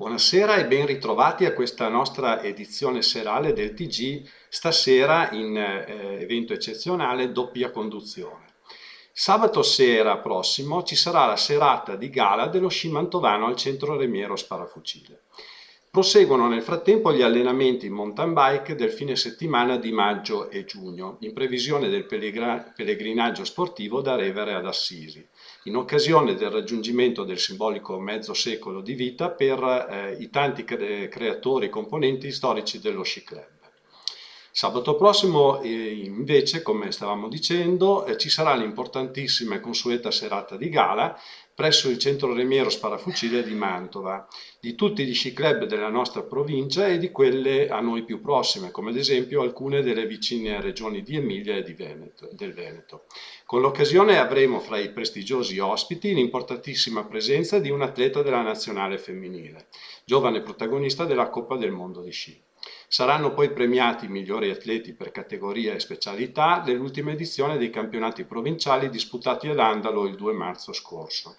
Buonasera e ben ritrovati a questa nostra edizione serale del TG, stasera in eh, evento eccezionale doppia conduzione. Sabato sera prossimo ci sarà la serata di gala dello sci mantovano al centro Remiero Sparafucile. Proseguono nel frattempo gli allenamenti in mountain bike del fine settimana di maggio e giugno, in previsione del pellegrinaggio sportivo da Revere ad Assisi, in occasione del raggiungimento del simbolico mezzo secolo di vita per eh, i tanti cre creatori e componenti storici dello sci club. Sabato prossimo invece, come stavamo dicendo, eh, ci sarà l'importantissima e consueta serata di gala presso il centro Remiero Sparafucile di Mantova, di tutti gli sci club della nostra provincia e di quelle a noi più prossime, come ad esempio alcune delle vicine regioni di Emilia e di Veneto, del Veneto. Con l'occasione avremo fra i prestigiosi ospiti l'importantissima presenza di un atleta della nazionale femminile, giovane protagonista della Coppa del Mondo di sci. Saranno poi premiati i migliori atleti per categoria e specialità dell'ultima edizione dei campionati provinciali disputati ad Andalo il 2 marzo scorso.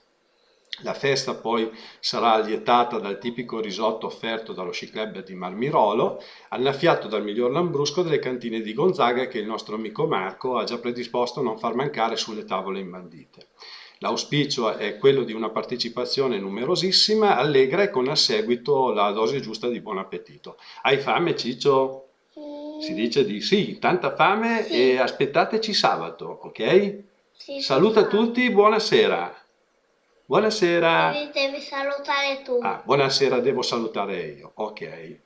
La festa poi sarà allietata dal tipico risotto offerto dallo sci club di Marmirolo, annaffiato dal miglior lambrusco delle cantine di Gonzaga che il nostro amico Marco ha già predisposto a non far mancare sulle tavole imbandite. L'auspicio è quello di una partecipazione numerosissima, allegra e con a seguito la dose giusta di buon appetito. Hai fame Ciccio? Sì. Si dice di sì, tanta fame sì. e aspettateci sabato, ok? Sì, Saluta tutti, buonasera. Buonasera. Devi salutare tu. Ah, buonasera, devo salutare io, ok.